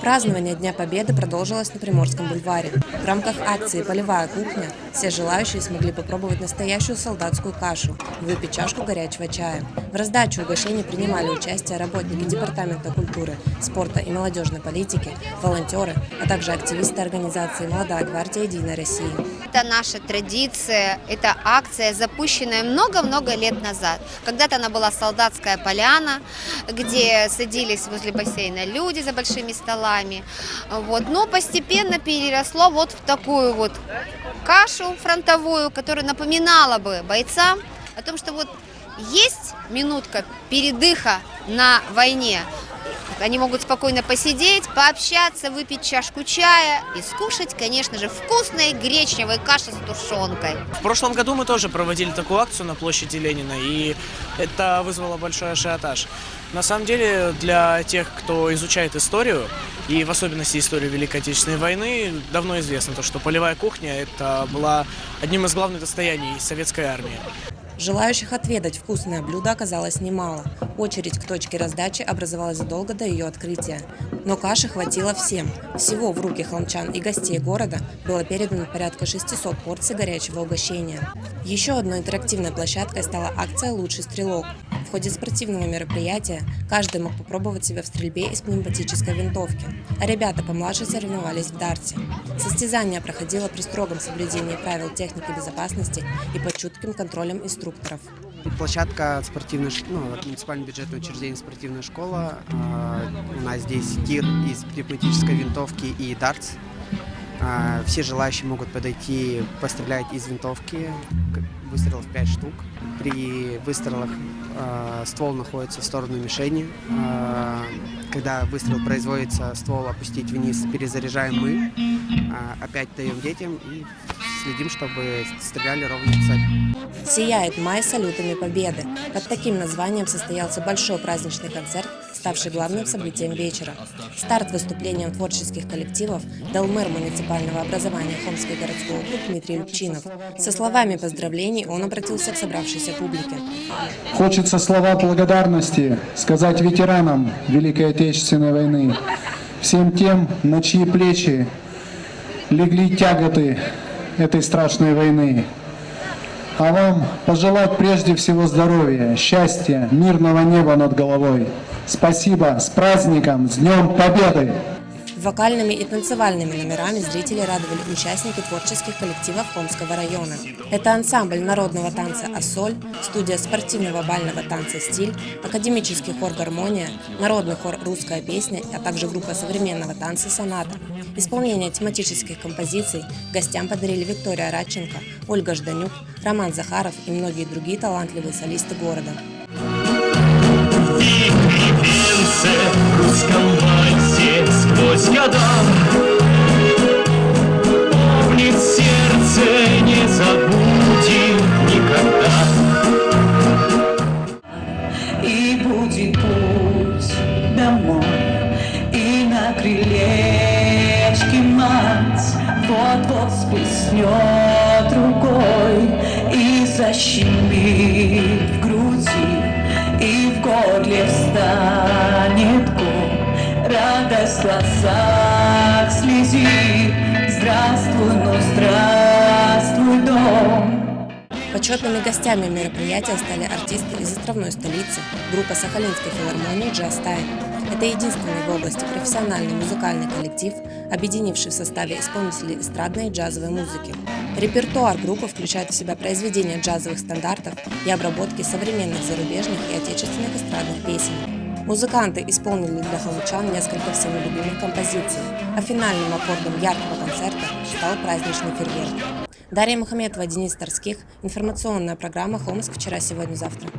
Празднование Дня Победы продолжилось на Приморском бульваре. В рамках акции «Полевая кухня» все желающие смогли попробовать настоящую солдатскую кашу выпить чашку горячего чая. В раздаче угощений принимали участие работники Департамента культуры, спорта и молодежной политики, волонтеры, а также активисты организации «Молодая гвардия Единой России». Это наша традиция, это акция, запущенная много-много лет назад. Когда-то она была солдатская поляна, где садились возле бассейна люди за большими столами. Вот. Но постепенно переросло вот в такую вот кашу фронтовую, которая напоминала бы бойцам о том, что вот есть минутка передыха на войне, они могут спокойно посидеть, пообщаться, выпить чашку чая и скушать, конечно же, вкусной гречневой каши с тушенкой. В прошлом году мы тоже проводили такую акцию на площади Ленина, и это вызвало большой ажиотаж. На самом деле, для тех, кто изучает историю, и в особенности историю Великой Отечественной войны, давно известно то, что полевая кухня это была одним из главных достояний советской армии. Желающих отведать вкусное блюдо оказалось немало. Очередь к точке раздачи образовалась задолго до ее открытия. Но каши хватило всем. Всего в руки холмчан и гостей города было передано порядка 600 порций горячего угощения. Еще одной интерактивной площадкой стала акция «Лучший стрелок». В ходе спортивного мероприятия каждый мог попробовать себя в стрельбе из пневматической винтовки, а ребята помладше соревновались в дарте. Состязание проходило при строгом соблюдении правил техники безопасности и под чутким контролем инструкторов. Площадка спортивной, ну, муниципальное бюджетное учреждение спортивная школа. А, у нас здесь тир из пневматической винтовки и дартс. А, все желающие могут подойти, пострелять из винтовки, выстрелов 5 штук. При выстрелах э, ствол находится в сторону мишени. Э, когда выстрел производится, ствол опустить вниз, перезаряжаем мы, э, опять даем детям и следим, чтобы стреляли ровно в цель. Сияет май салютами победы. Под таким названием состоялся большой праздничный концерт, ставший главным событием вечера. Старт выступлением творческих коллективов дал мэр муниципального образования Хомский городской округ Дмитрий Любчинов. Со словами поздравлений он обратился к собравшейся публике. Хочется слова благодарности сказать ветеранам Великой Отечественной войны, всем тем, на чьи плечи легли тяготы этой страшной войны. А вам пожелать прежде всего здоровья, счастья, мирного неба над головой. Спасибо, с праздником, с Днем Победы! Вокальными и танцевальными номерами зрители радовали участники творческих коллективов Хомского района. Это ансамбль народного танца «Ассоль», студия спортивного бального танца «Стиль», академический хор «Гармония», народный хор «Русская песня», а также группа современного танца «Соната». Исполнение тематических композиций гостям подарили Виктория Радченко, Ольга Жданюк, Роман Захаров и многие другие талантливые солисты города. будет путь домой И на мать Вот-вот сплеснет рукой И защемит в груди И в горле встанет ком. Радость в глазах слезит Здравствуй, ну здравствуй, дом. Почетными гостями мероприятия стали артисты из островной столицы, группа Сахалинской филармонии «Джаз Тайм». Это единственный в области профессиональный музыкальный коллектив, объединивший в составе исполнителей эстрадной и джазовой музыки. Репертуар группы включает в себя произведения джазовых стандартов и обработки современных зарубежных и отечественных эстрадных песен. Музыканты исполнили для халучан несколько всеми любимых композиций, а финальным аккордом яркого концерта стал праздничный фейерверк. Дарья Мухаметова, Денис Торских. Информационная программа «Хомск. Вчера, сегодня, завтра».